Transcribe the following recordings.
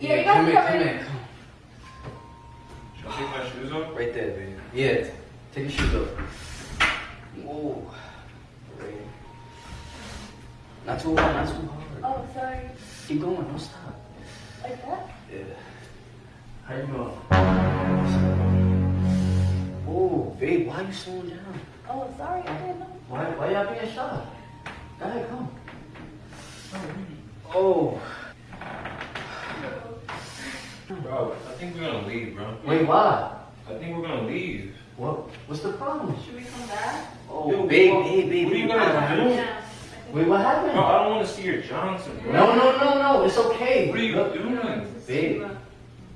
Yeah, you guys come can in, come come in. in. Should I take my shoes off? Right there, baby. Yeah, take your shoes off. Whoa. Right. Not too hard, not too hard. Oh, sorry. Keep going, don't stop. Like that? Yeah. How you doing? Oh, babe, why are you slowing down? Oh, sorry. I didn't know. Why, why y'all being shy? Go ahead, come. Oh, Bro, I think we're gonna leave, bro. wait, why? I think we're gonna leave. What? What's the problem? Should we come back? Oh, Yo, babe, what- babe, babe. what are you babe, gonna do? Yeah. Wait, what happened? Bro, I don't wanna see your Johnson, bro. No, no, no, no. It's okay. What are you Look, doing? Babe,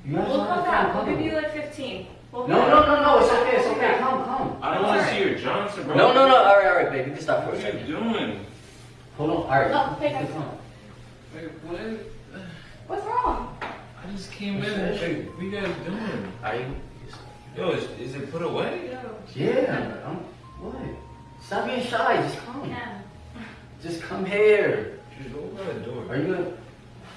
you We'll come back. come We'll give you like 15. We'll No, no, no, no. It's okay. It's okay. Come, come. I don't wanna see your Johnson, bro. No, no, no. All right, all right, babe. You can stop for What a are you doing? Hold on. All right. Oh, no, take You it. can come. Like, what? What's wrong? I just came What's in. the Like, issue? what you guys doing? Are you? Yo, is, is it put away? Yeah. I'm, what? Stop being shy. Just come. Yeah. Just come here. Just go by the door. Are you gonna?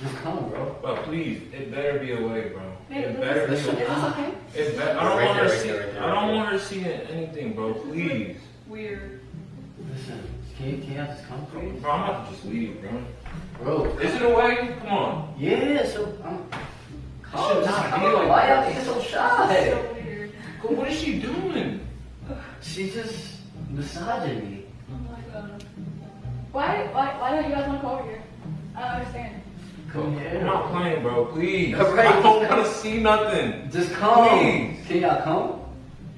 Just come, bro. Bro, please, it better be away, bro. Babe, It is better this, be away. this okay? It be- I don't Right want her there, to right see. there, right there, I don't there. want her seeing anything, bro. Please, Weird. Listen. Can you, can you just come, bro. I'm about to just leave, bro. Bro. Is it away? Come on. Yeah. So I'm. Come. should not come. be like Why that. y'all so shy? so weird. Go- What is she doing? She's just massaging me. Oh my god. Why, why, why don't you guys want to come over here? I don't understand. Come here. I'm not playing, bro. Please. Alright. I don't want to see nothing. Just come. Please. Can y'all come?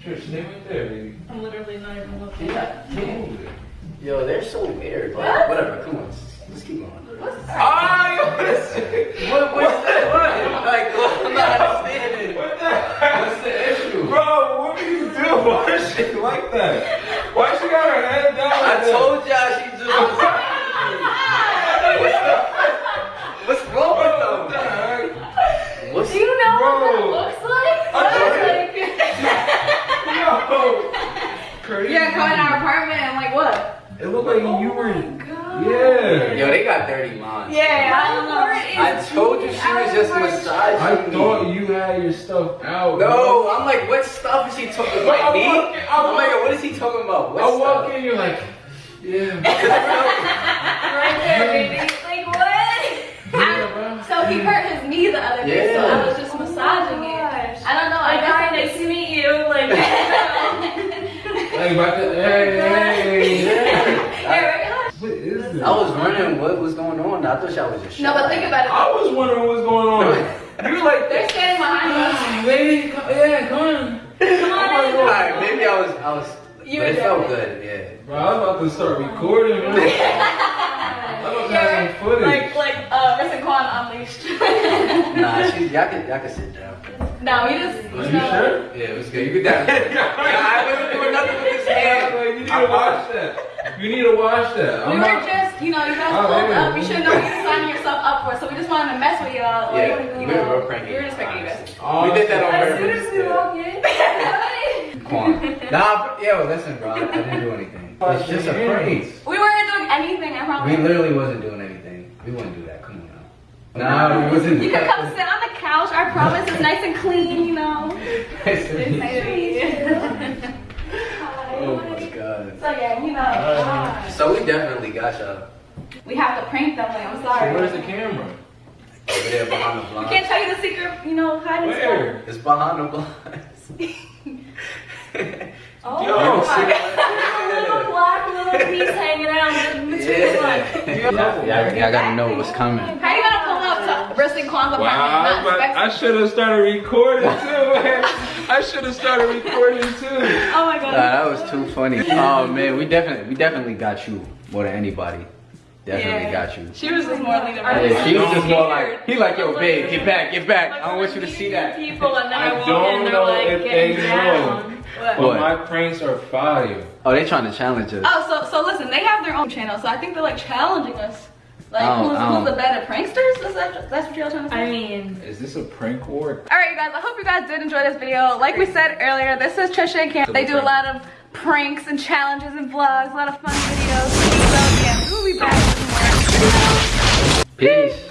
Trish, stay right there, baby. I'm literally not even Can looking. y'all? Can Move. Yo, they're so weird. What? whatever. Come on. Let's keep going. What's Ah, yo, what is it? What? What's that? What? Like, what? I'm not understanding. What the heck? What's the issue? Bro, what do you do? Why is she like that? Why she got her head down? I like that? told y'all she just What's the? What's wrong with What the them? heck? What's Do you know what Bro. that looks like? I That know looks like... Yo, crazy. Yeah, come in our apartment and like what? It looked like oh you were. God. Yeah. Yo, they got dirty minds. Yeah, I don't know. I told you she was just massaging I me. thought you had your stuff out. bro. No, I'm like, what stuff is he talking Bro, about? I Me? walk in- I oh I'm like, walk- what is he talking about? What I walk stuff? in, you're like, yeah. Right there, baby. Like what? Yeah, bro. So he hurt his knee the other day, so I Yeah. was just massaging it. I don't know. I Like, guess hi, I nice to meet you. Like, Like, about to, hey, hey, Yeah. Yeah, right? What is this? I was wondering what was going on. I thought y'all was just No, but think about it. I was wondering what was going on. You're like, They're standing behind us. baby, come, yeah, come on. Come on in. Alright, maybe I was, I was, You but it felt good, yeah. Bro, I was about to start recording, man. I was about to Yeah, have some footage. Like, like, uh, Riss and Quan unleashed. Nah, she, y'all can, y'all can sit down. No, we just, Are you you know. sure? Yeah, it was good. You could down. yeah, I wasn't doing nothing with this Yeah, hand. like, you need to watch that. You need to watch that. We I'm were not- just, you know, you guys Oh, pulled yeah. up. You should know what you're signing yourself up for. So we just wanted to mess with y'all. Like, Yeah, you we know, were real cranky. We were just pranking you guys. Oh, we did that on purpose. as purpose. soon as we yeah. walk in, Quan. Nah, but- yo, listen, bro. I didn't do anything. It's just a prank. we weren't doing anything, I promise. We literally wasn't doing anything. We wouldn't do that. Come on. Nah, we wasn't. You can come sit on the couch. I promise it's nice and clean, you know. Nice to meet you. Oh my god. So yeah, you know, So we definitely got y'all we have to prank them. Like, I'm So sorry. where's the camera? over there behind the We blinds. can't tell you the secret, you know, hiding Where? It's behind the blinds. Oh, Yo, my see- God. little black little piece hanging out in between the lines. Yeah. Yeah, yeah, y'all gotta know what's coming. How you gonna pull up to Riss and Quan's apartment? Wow, and I, not was I should have started recording too, man. I should have started recording too. Oh my god. Nah, that was too funny. Oh man, we definitely, we definitely got you more than anybody. Definitely Yeah. got you. She was just more leading. Yeah, she was just more scared. like, he like, yo, babe, get back, get back. Like, I don't want you to see that. People and then I I, don't they're know like if getting they know. What? But What? my pranks are fire. Oh, they trying to challenge us. Oh, so so listen, they have their own channel, so I think they're like challenging us. Like, I who's, I who's the oh. better pranksters? Is that that's what y'all trying to say? I mean, Is this a prank war? All right, you guys. I hope you guys did enjoy this video. Like we said earlier, this is Trisha and Cam. They do a lot of pranks and challenges and vlogs, a lot of fun videos. So yeah, we'll be back with more videos. Peace.